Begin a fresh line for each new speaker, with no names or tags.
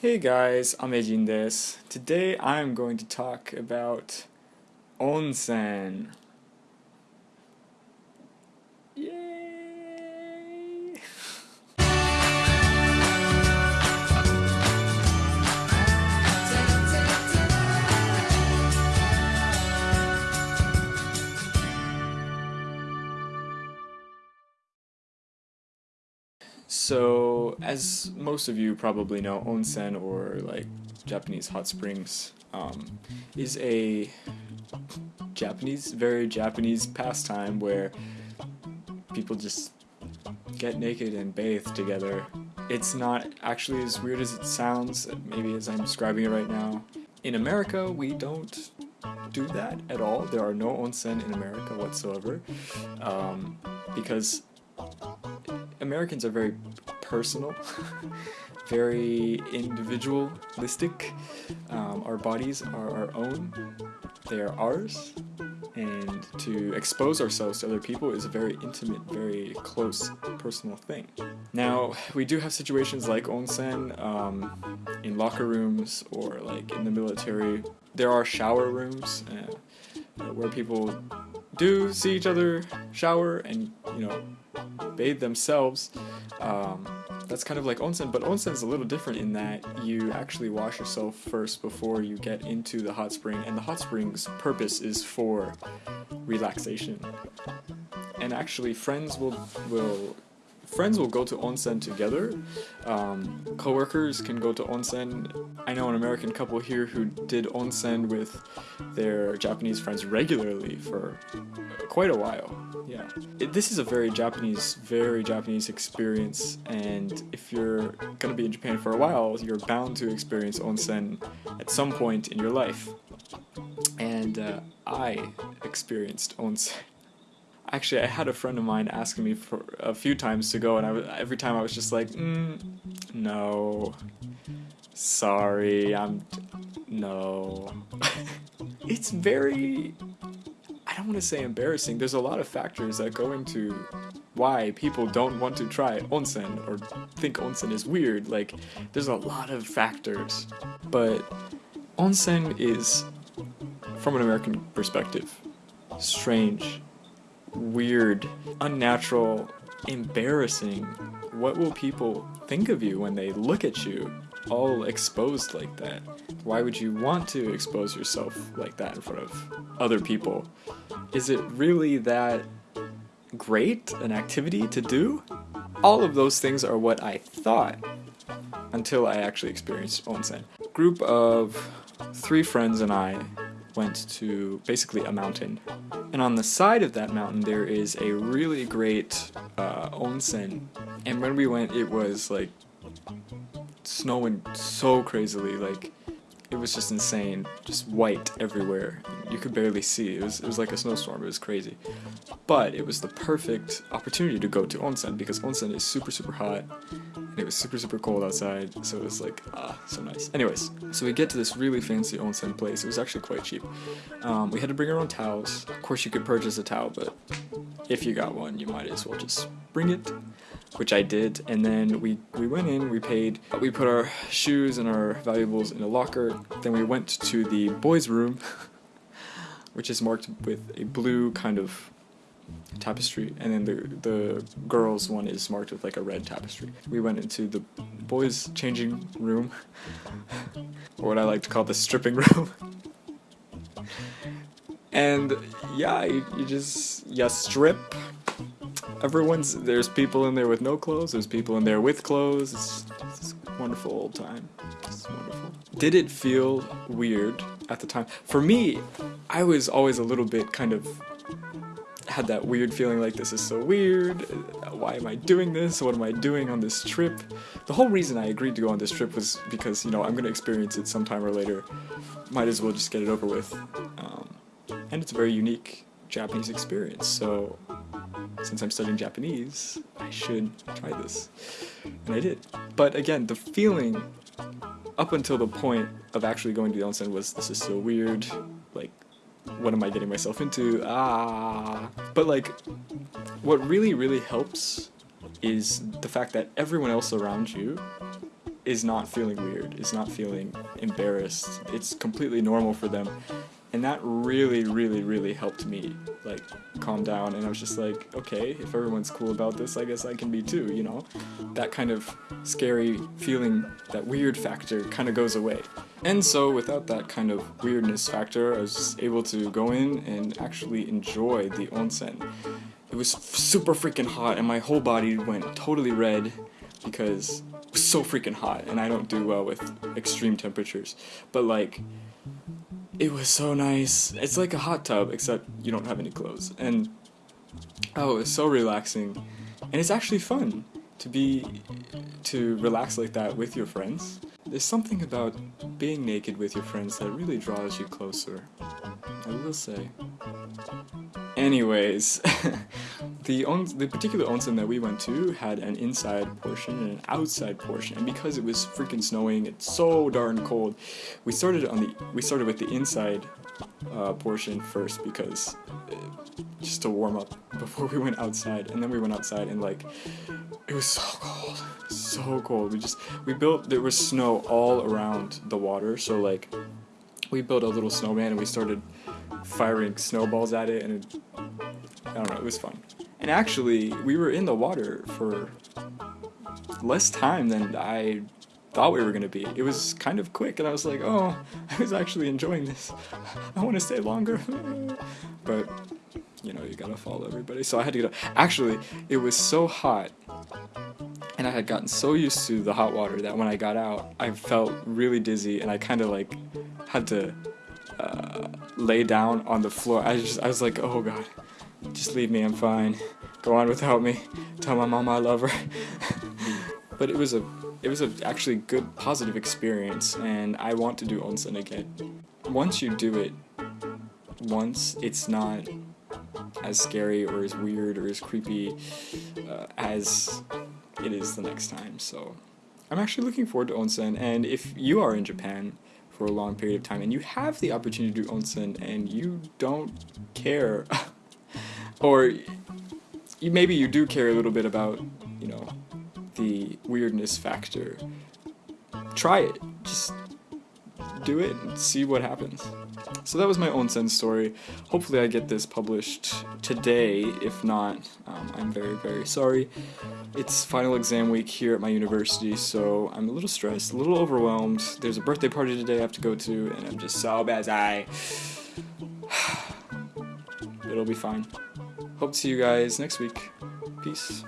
Hey guys, Amejin desu. Today I'm going to talk about onsen. So, as most of you probably know, onsen or like Japanese hot springs um, is a Japanese, very Japanese pastime where people just get naked and bathe together. It's not actually as weird as it sounds, maybe as I'm describing it right now. In America, we don't do that at all. There are no onsen in America whatsoever um, because Americans are very personal, very individualistic. Um, our bodies are our own, they are ours, and to expose ourselves to other people is a very intimate, very close, personal thing. Now, we do have situations like onsen um, in locker rooms or like in the military. There are shower rooms uh, where people do see each other shower and, you know, bathe themselves. Um, that's kind of like onsen, but onsen is a little different in that you actually wash yourself first before you get into the hot spring, and the hot spring's purpose is for relaxation. And actually, friends will will friends will go to onsen together. Um, coworkers can go to onsen. I know an American couple here who did onsen with their Japanese friends regularly for quite a while. Yeah, it, this is a very Japanese, very Japanese experience, and if you're gonna be in Japan for a while, you're bound to experience onsen at some point in your life. And uh, I experienced onsen. Actually, I had a friend of mine asking me for a few times to go, and I every time I was just like, mm, no, sorry, I'm, no. it's very, I don't want to say embarrassing. There's a lot of factors that go into why people don't want to try onsen or think onsen is weird. Like, there's a lot of factors, but onsen is, from an American perspective, strange weird, unnatural, embarrassing. What will people think of you when they look at you all exposed like that? Why would you want to expose yourself like that in front of other people? Is it really that great an activity to do? All of those things are what I thought until I actually experienced onsen. Group of three friends and I went to basically a mountain. And on the side of that mountain, there is a really great uh, onsen. And when we went, it was like snowing so crazily. Like it was just insane, just white everywhere. You could barely see. It was it was like a snowstorm. It was crazy, but it was the perfect opportunity to go to onsen because onsen is super super hot, it was super super cold outside. So it was like ah so nice. Anyways, so we get to this really fancy onsen place. It was actually quite cheap. Um, we had to bring our own towels. Of course, you could purchase a towel, but if you got one, you might as well just bring it which I did, and then we, we went in, we paid, we put our shoes and our valuables in a locker, then we went to the boys' room, which is marked with a blue kind of tapestry, and then the, the girls' one is marked with like a red tapestry. We went into the boys' changing room, or what I like to call the stripping room. and yeah, you, you just, you strip, everyone's there's people in there with no clothes there's people in there with clothes. It's, it's wonderful old time. It's wonderful. Did it feel weird at the time? For me i was always a little bit kind of had that weird feeling like this is so weird. Why am i doing this? What am i doing on this trip? The whole reason i agreed to go on this trip was because you know i'm to experience it sometime or later. Might as well just get it over with. Um, and it's a very unique japanese experience. So since I'm studying Japanese, I should try this. And I did. But again, the feeling up until the point of actually going to the onsen was this is so weird, what am I getting myself into? Ah. But like what really really helps is the fact that everyone else around you is not feeling weird, is not feeling embarrassed. It's completely normal for them. And that really, really, really helped me like calm down and I was just like, okay, if everyone's cool about this, I guess I can be too, you know? That kind of scary feeling, that weird factor kind of goes away. And so without that kind of weirdness factor, I was able to go in and actually enjoy the onsen. It was super freaking hot and my whole body went totally red because it was so freaking hot and I don't do well with extreme temperatures. But like it was so nice. It's like a hot tub except you don't have any clothes. And oh, it's so relaxing. And it's actually fun to be to relax like that with your friends. There's something about being naked with your friends that really draws you closer. I will say. Anyways, the on the particular onsen that we went to had an inside portion and an outside portion, and because it was freaking snowing, it's so darn cold. We started on the we started with the inside uh, portion first because uh, just to warm up before we went outside, and then we went outside and like it was so cold, so cold. We just we built there was snow all around the water, so like we built a little snowman and we started firing snowballs at it, and it, I don't know, it was fun. And actually, we were in the water for less time than I thought we were going to be. It was kind of quick, and I was like, oh, I was actually enjoying this. I want to stay longer. but, you know, you gotta follow everybody. So I had to get up. Actually, it was so hot, and I had gotten so used to the hot water that when I got out, I felt really dizzy, and I kind of like had to uh, lay down on the floor. I just, I was like, oh god, just leave me, I'm fine. Go on without me. Tell my mom I love her. but it was a, it was a actually good, positive experience, and I want to do onsen again. Once you do it, once it's not as scary or as weird or as creepy uh, as it is the next time. So I'm actually looking forward to onsen, and if you are in Japan for a long period of time and you have the opportunity to do onsen and you don't care or you, maybe you do care a little bit about you know the weirdness factor try it just do it and see what happens so that was my own onsen story hopefully I get this published today if not um, I'm very very sorry it's final exam week here at my university, so I'm a little stressed, a little overwhelmed. There's a birthday party today I have to go to, and I'm just so busy. It'll be fine. Hope to see you guys next week. Peace.